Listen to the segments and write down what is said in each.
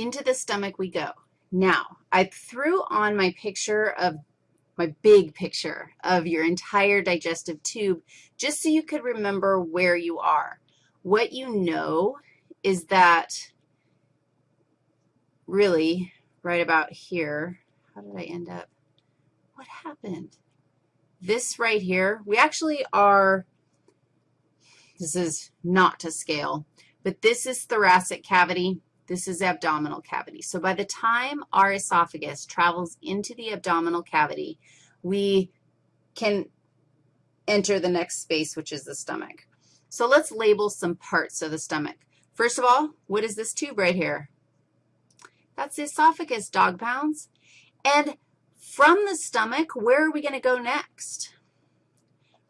into the stomach we go. Now, I threw on my picture of, my big picture of your entire digestive tube just so you could remember where you are. What you know is that really right about here, how did I end up? What happened? This right here, we actually are, this is not to scale, but this is thoracic cavity. This is abdominal cavity. So by the time our esophagus travels into the abdominal cavity, we can enter the next space, which is the stomach. So let's label some parts of the stomach. First of all, what is this tube right here? That's the esophagus, dog pounds. And from the stomach, where are we going to go next?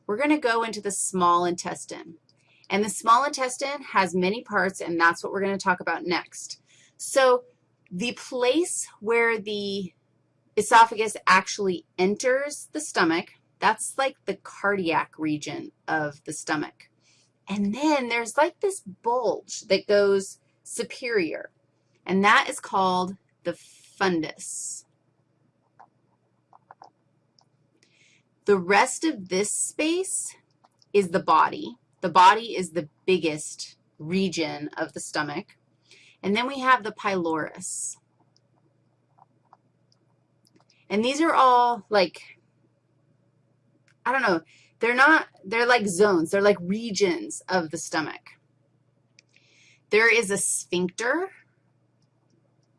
We're going to go into the small intestine. And the small intestine has many parts, and that's what we're going to talk about next. So the place where the esophagus actually enters the stomach, that's like the cardiac region of the stomach. And then there's like this bulge that goes superior, and that is called the fundus. The rest of this space is the body. The body is the biggest region of the stomach. And then we have the pylorus. And these are all like, I don't know, they're not, they're like zones. They're like regions of the stomach. There is a sphincter,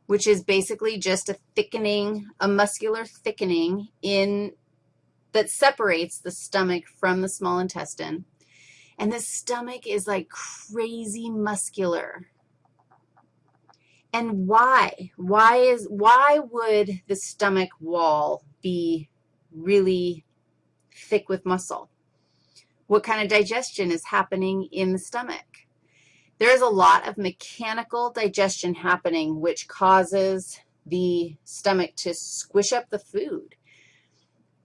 which is basically just a thickening, a muscular thickening in that separates the stomach from the small intestine. And the stomach is like crazy muscular. And why? Why is why would the stomach wall be really thick with muscle? What kind of digestion is happening in the stomach? There's a lot of mechanical digestion happening which causes the stomach to squish up the food.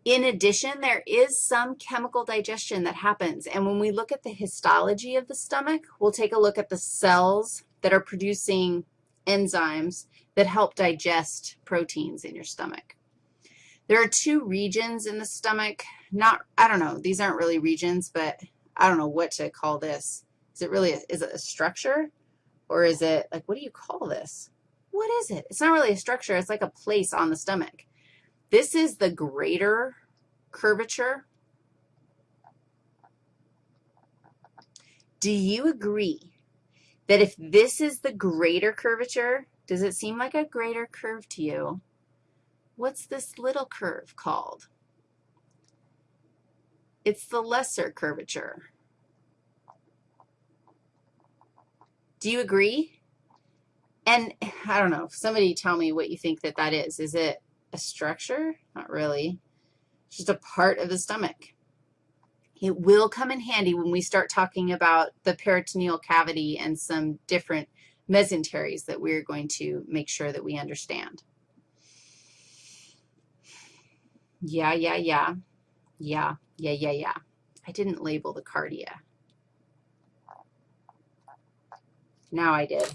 In addition, there is some chemical digestion that happens, and when we look at the histology of the stomach, we'll take a look at the cells that are producing enzymes that help digest proteins in your stomach. There are two regions in the stomach. Not, I don't know, these aren't really regions, but I don't know what to call this. Is it really, a, is it a structure? Or is it, like, what do you call this? What is it? It's not really a structure. It's like a place on the stomach. This is the greater curvature. Do you agree that if this is the greater curvature, does it seem like a greater curve to you? What's this little curve called? It's the lesser curvature. Do you agree? And I don't know, somebody tell me what you think that that is. Is it a structure? Not really. It's just a part of the stomach. It will come in handy when we start talking about the peritoneal cavity and some different mesenteries that we're going to make sure that we understand. Yeah, yeah, yeah. Yeah, yeah, yeah, yeah. I didn't label the cardia. Now I did.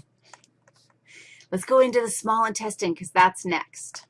Let's go into the small intestine because that's next.